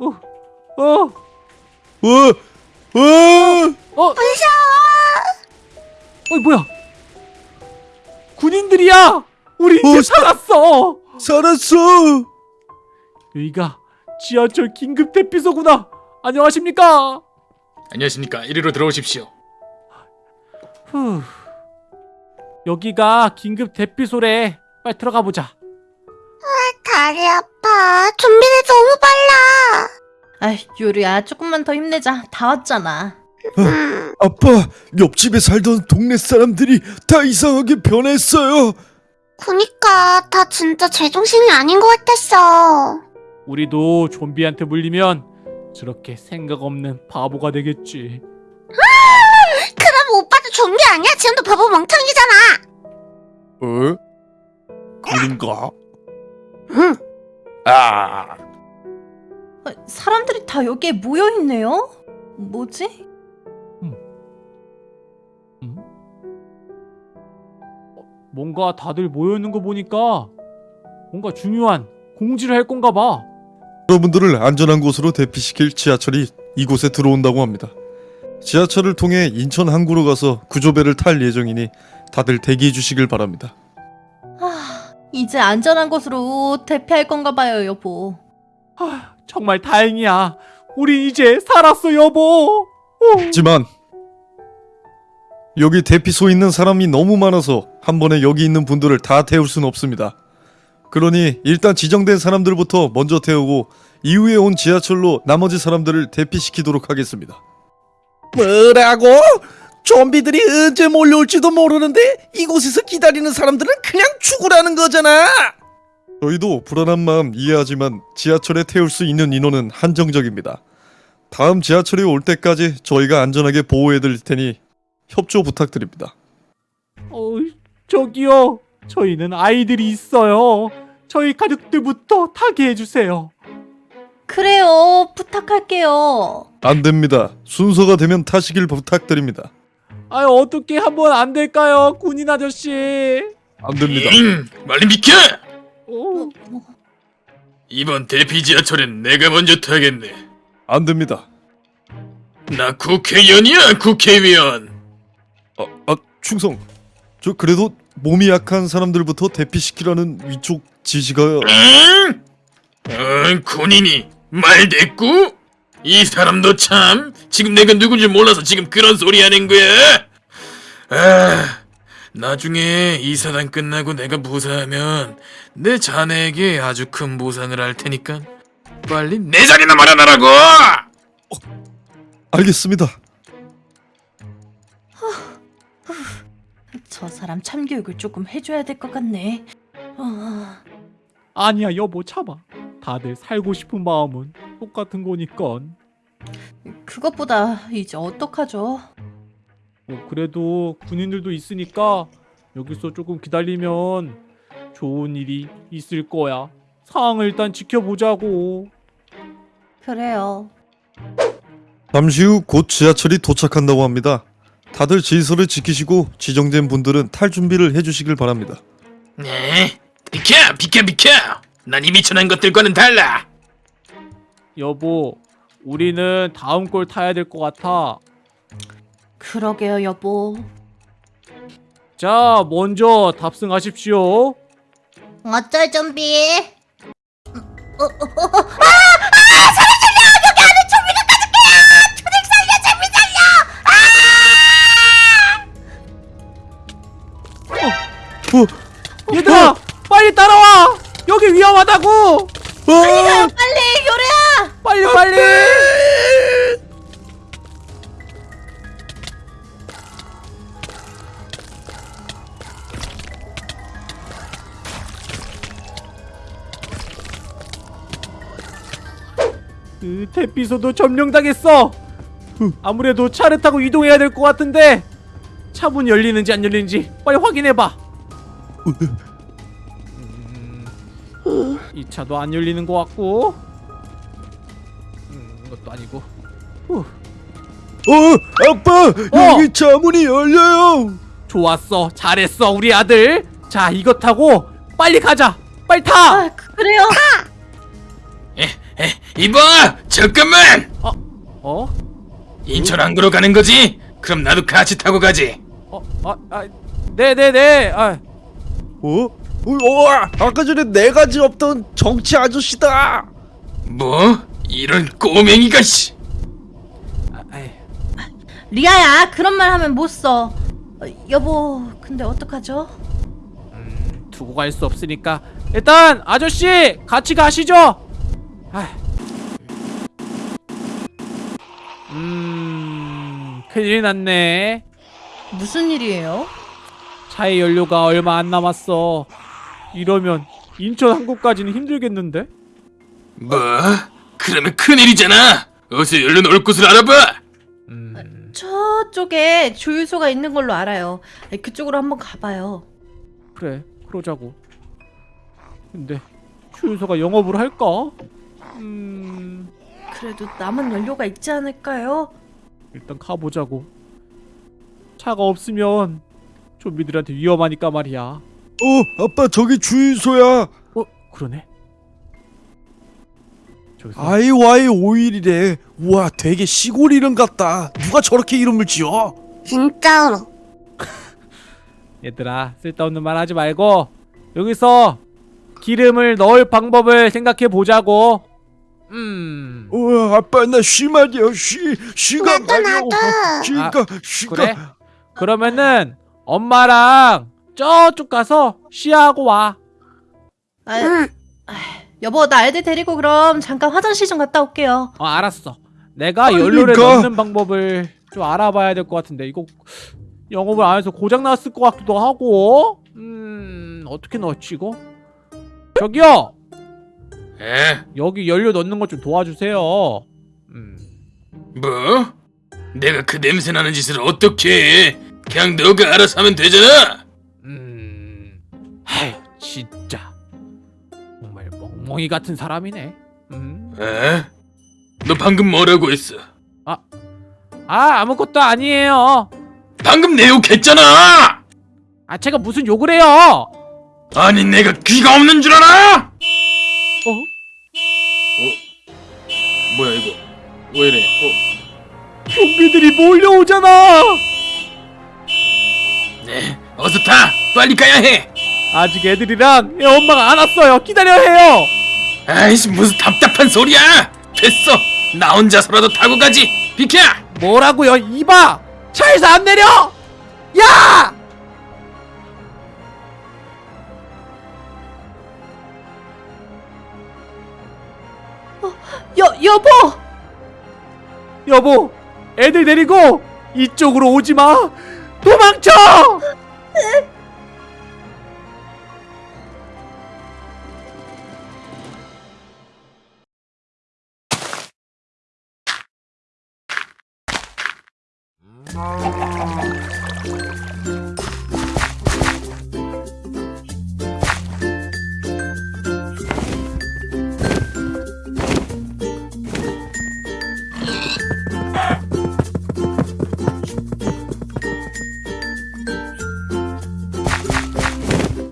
어, 어, 어, 어, 어. 어이 뭐야? 군인들이야. 우리 이제 어, 사- 살았어. 살았어. 여기가 지하철 긴급 대피소구나. 안녕하십니까? 안녕하십니까. 이리로 들어오십시오. 후. 여기가 긴급 대피소래. 빨리 들어가 보자. 다리 아파. 좀비들 너무 빨라. 아이, 요리야, 조금만 더 힘내자. 다 왔잖아. 음, 아빠, 옆집에 살던 동네 사람들이 다 이상하게 변했어요. 그니까 다 진짜 제정신이 아닌 것 같았어. 우리도 좀비한테 물리면 저렇게 생각 없는 바보가 되겠지. 그럼 오빠도 좀비 아니야? 지금도 바보 멍청이잖아. 어? 그런가? 응. 아, 아, 사람들이 다 여기에 모여 있네요? 뭐지? 뭔가 다들 모여 있는 거 보니까 뭔가 중요한 공지를 할 건가 봐. 여러분들을 안전한 곳으로 대피시킬 지하철이 이곳에 들어온다고 합니다. 지하철을 통해 인천 항구로 가서 구조배를 탈 예정이니 다들 대기해 주시길 바랍니다. 아, 이제 안전한 곳으로 대피할 건가 봐요, 여보. 하, 정말 다행이야. 우리 이제 살았어, 여보. 오. 하지만 여기 대피소에 있는 사람이 너무 많아서 한 번에 여기 있는 분들을 다 태울 수는 없습니다. 그러니 일단 지정된 사람들부터 먼저 태우고 이후에 온 지하철로 나머지 사람들을 대피시키도록 하겠습니다. 뭐라고? 좀비들이 언제 몰려올지도 모르는데 이곳에서 기다리는 사람들은 그냥 죽으라는 거잖아. 저희도 불안한 마음 이해하지만 지하철에 태울 수 있는 인원은 한정적입니다. 다음 지하철이 올 때까지 저희가 안전하게 보호해 드릴 테니 협조 부탁드립니다. 어, 저기요. 저희는 아이들이 있어요. 저희 가족들부터 타게 해주세요. 그래요, 부탁할게요. 안 됩니다. 순서가 되면 타시길 부탁드립니다. 아유, 어떻게 한번 안 될까요, 군인 아저씨? 안 됩니다. 음, 빨리 비켜! 오, 이번 대피 지하철엔 내가 먼저 타겠네. 안 됩니다. 나 국회의원이야, 국회의원. 아, 아 충성. 저 그래도 몸이 약한 사람들부터 대피시키라는 위쪽 지시가 응? 응, 군인이 말 됐고? 이 사람도 참 지금 내가 누군지 몰라서 지금 그런 소리 하는 거야? 아, 나중에 이 사단 끝나고 내가 무사하면 내 자네에게 아주 큰 보상을 할 테니까 빨리 내 자리나 마련하라고! 알겠습니다. 저 사람 참교육을 조금 해줘야 될 것 같네. 어... 아니야, 여보, 참아. 다들 살고 싶은 마음은 똑같은 거니까. 그것보다 이제 어떡하죠? 뭐 그래도 군인들도 있으니까 여기서 조금 기다리면 좋은 일이 있을 거야. 상황을 일단 지켜보자고. 그래요. 잠시 후 곧 지하철이 도착한다고 합니다. 다들 질서를 지키시고 지정된 분들은 탈 준비를 해주시길 바랍니다. 네, 비켜, 비켜, 비켜! 난 이미 전한 것들과는 달라! 여보, 우리는 다음 걸 타야 될 것 같아. 그러게요, 여보. 자, 먼저 탑승하십시오. 어쩔 좀비? 어, 얘들아, 빨리 따라와. 여기 위험하다고. 어, 빨리! 빨리 빨리. 그 대피소도 점령당했어. 아무래도 차를 타고 이동해야 될 것 같은데 차 문 열리는지 안 열리는지 빨리 확인해봐. 음, 이 차도 안 열리는 것 같고. 음, 이것도 아니고. 후, 어, 아빠, 여기 자문이 열려요. 좋았어, 잘했어, 우리 아들. 자, 이거 타고 빨리 가자. 빨리 타. 아, 그- 그래요. 에, 에, 이봐! 잠깐만! 어? 인천 항구로 가는 거지? 그럼 나도 같이 타고 가지. 어? 아, 아, 네네네. 아, 어? 어, 어, 아까 전에 네 가지 없던 정치 아저씨다. 뭐? 이런 꼬맹이가 씨. 아, 리아야, 그런 말 하면 못 써. 어, 여보, 근데 어떡하죠? 두고 갈 수 없으니까 일단 아저씨 같이 가시죠. 아. 음, 큰일 났네. 무슨 일이에요? 차의 연료가 얼마 안 남았어. 이러면 인천 항구까지는 힘들겠는데? 뭐? 그러면 큰일이잖아. 어서 얼른 올 곳을 알아봐. 음, 저쪽에 주유소가 있는 걸로 알아요. 그쪽으로 한번 가봐요. 그래, 그러자고. 근데 휴유소가 영업을 할까? 음, 그래도 남은 연료가 있지 않을까요? 일단 가보자고. 차가 없으면 좀비들한테 위험하니까 말이야. 어 아빠 저기 주유소야 어, 그러네. IY 5일이래. 우와, 되게 시골 이름 같다. 누가 저렇게 이름을 지어? 진짜로. 얘들아 쓸데없는 말 하지 말고 여기서 기름을 넣을 방법을 생각해 보자고. 음, 어 아빠 나 쉬 말이야 쉬 쉬가 나도, 나도. 쉬가 쉬가 그래? 그러면은 엄마랑 저쪽 가서 쉬하고 와. 아, 응. 여보, 나 애들 데리고 그럼 잠깐 화장실 좀 갔다 올게요. 어 알았어. 내가 연료를 가. 넣는 방법을 좀 알아봐야 될 것 같은데 이거 영업을 안 해서 고장 났을 것 같기도 하고. 음 어떻게 넣었지 이거? 저기요 에? 여기 연료 넣는 것 좀 도와주세요. 음 뭐? 내가 그 냄새 나는 짓을 어떻게 해? 그냥 너가 알아서 하면 되잖아. 음. 아휴 진짜 멍멍이 같은 사람이네. 음. 에? 너 방금 뭐라고 했어? 아 아무것도 아니에요. 방금 내 욕했잖아. 아 제가 무슨 욕을 해요? 아니 내가 귀가 없는 줄 알아? 어? 뭐야 이거? 왜 이래? 어? 좀비들이 몰려오잖아. 네, 어서 타. 빨리 가야 해. 아직 애들이랑 애 엄마가 안 왔어요. 기다려야 해요. 아이씨 무슨 답답한 소리야. 됐어. 나 혼자서라도 타고 가지. 비켜. 뭐라고요? 이봐. 차에서 안 내려. 야! 여, 여보! 여보, 애들 데리고 이쪽으로 오지 마. 도망쳐!